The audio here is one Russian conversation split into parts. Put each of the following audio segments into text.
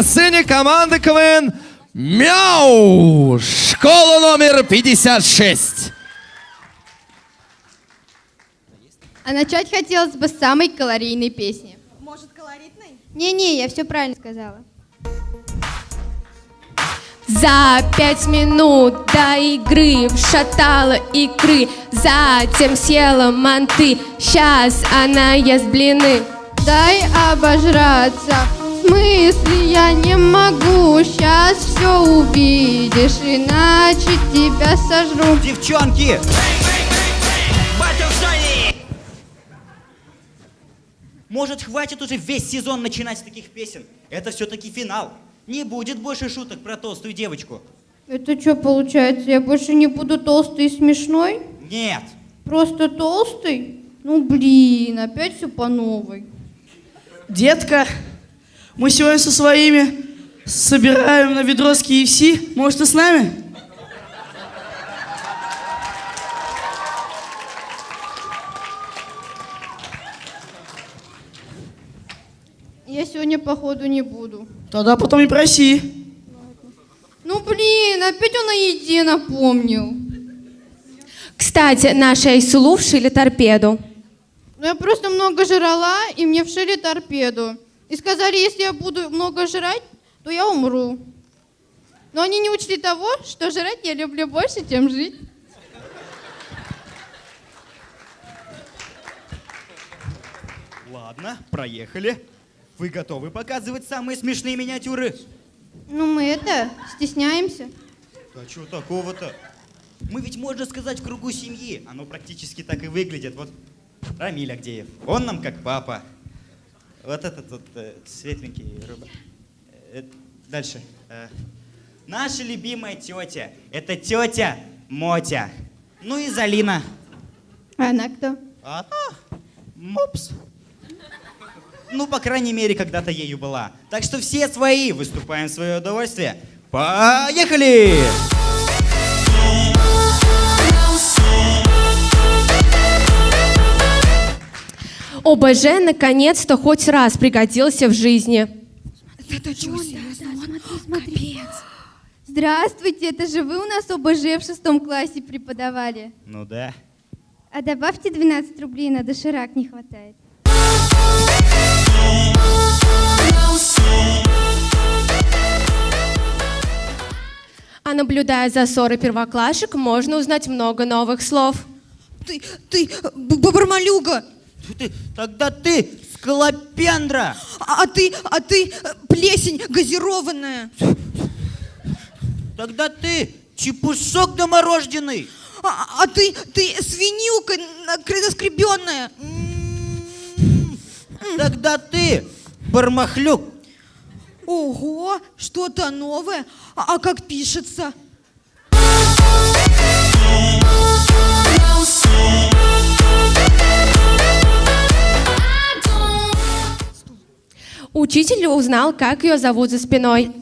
на сцене команда КВН Мяу! Школа номер 56. А начать хотелось бы с самой калорийной песни. Может, колоритный? Не-не, я все правильно сказала. За пять минут до игры вшатала икры, затем съела манты, сейчас она ест блины. Дай обожраться. В смысле я не могу, сейчас все увидишь, иначе тебя сожру. Девчонки! Может, хватит уже весь сезон начинать с таких песен? Это все-таки финал. Не будет больше шуток про толстую девочку. Это что получается, я больше не буду толстой и смешной? Нет. Просто толстый? Ну блин, опять все по новой. Детка, мы сегодня со своими собираем на ведро с KFC. Может, ты с нами? Я сегодня походу не буду. Тогда потом и проси. Ну блин, опять он о еде напомнил. Кстати, наши Айсулу вшили торпеду. Ну я просто много жрала, и мне вшили торпеду. И сказали, если я буду много жрать, то я умру. Но они не учли того, что жрать я люблю больше, чем жить. Ладно, проехали. Вы готовы показывать самые смешные миниатюры? Ну мы это, стесняемся. А что такого-то? Мы ведь, можно сказать, в кругу семьи. Оно практически так и выглядит. Вот Рамиль Агдеев. Он нам как папа. Вот этот вот э, светленький рыба. Э, дальше. Э, наша любимая тетя. Это тетя Мотя. Ну и Залина. А она кто? Она? Мопс. Ну, по крайней мере, когда-то ею была. Так что все свои выступаем в свое удовольствие. Поехали! ОБЖ наконец-то хоть раз пригодился в жизни. Здравствуйте, это же вы у нас ОБЖ в шестом классе преподавали. Ну да. А добавьте 12 рублей, на доширак не хватает. А наблюдая за ссорой первоклашек, можно узнать много новых слов. Ты, ты, б- бабармалюга! Ты, тогда ты скалопендра. А, а ты, а ты э, плесень газированная! Тогда ты чепушок доморожденный. А, а ты, ты свинюка наскребенная! Тогда ты бармахлюк. Ого, что-то новое. А, а как пишется? Учитель узнал, как ее зовут за спиной.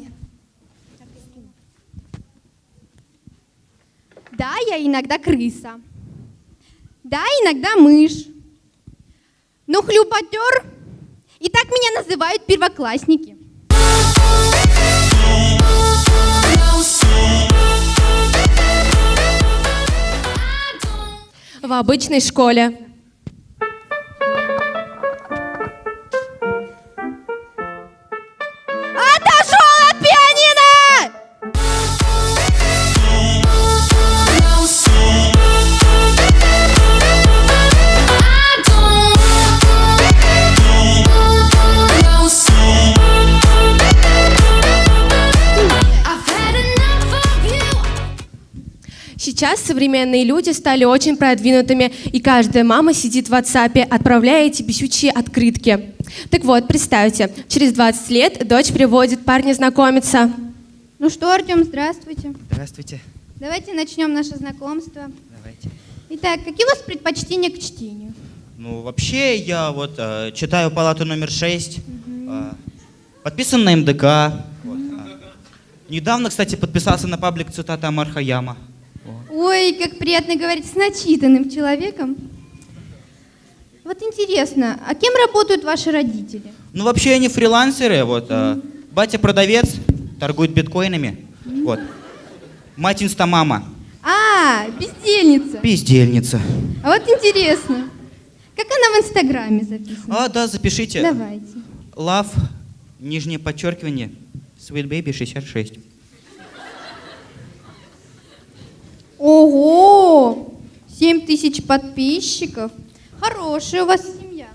Да, я иногда крыса. Да, иногда мышь. Но хлюпотер. И так меня называют первоклассники. В обычной школе. Сейчас современные люди стали очень продвинутыми, и каждая мама сидит в WhatsApp, отправляя эти бесючие открытки. Так вот, представьте, через 20 лет дочь приводит парня знакомиться. Ну что, Артем, здравствуйте. Здравствуйте. Давайте начнем наше знакомство. Давайте. Итак, какие у вас предпочтения к чтению? Ну, вообще, я вот э, читаю палату номер 6. э, подписан на МДК. вот, а. Недавно, кстати, подписался на паблик цитата Амар Хаяма. Ой, как приятно говорить с начитанным человеком. Вот интересно, а кем работают ваши родители? Ну, вообще, они фрилансеры. Вот, э, Батя продавец, торгует биткоинами. Вот. Мать инстамама, А, бездельница. бездельница. А вот интересно, как она в Инстаграме записана? А, да, запишите. Давайте. Love, нижнее подчеркивание, Sweet Baby 66. Ого! 7 тысяч подписчиков. Хорошая у вас семья.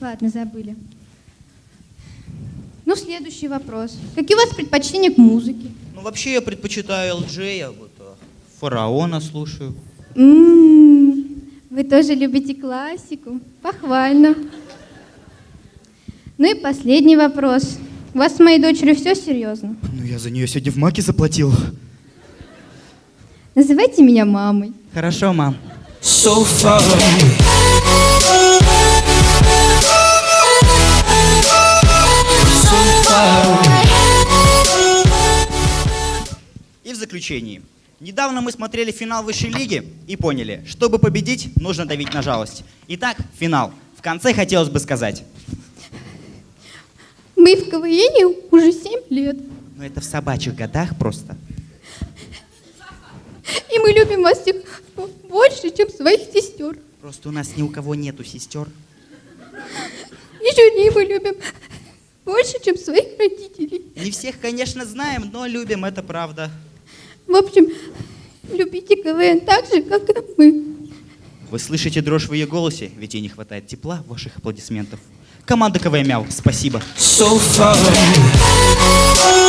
Ладно, забыли. Ну, следующий вопрос. Какие у вас предпочтения к музыке? Ну, вообще я предпочитаю LJ, а вот а, Фараона слушаю. М, Вы тоже любите классику? Похвально. Ну и последний вопрос. У вас с моей дочерью все серьезно? Ну, я за нее сегодня в маке заплатил. Называйте меня мамой. Хорошо, мам. so far. И в заключении. Недавно мы смотрели финал высшей лиги и поняли, чтобы победить, нужно давить на жалость. Итак, финал. В конце хотелось бы сказать. Мы в КВН уже 7 лет. Ну это в собачьих годах просто. И мы любим вас всех больше, чем своих сестер. Просто у нас ни у кого нету сестер. И жюри мы любим больше, чем своих родителей. Не всех, конечно, знаем, но любим, это правда. В общем, любите КВН так же, как и мы. Вы слышите дрожь в ее голосе, ведь ей не хватает тепла ваших аплодисментов. Команда КВМ Мяу, спасибо. So far away.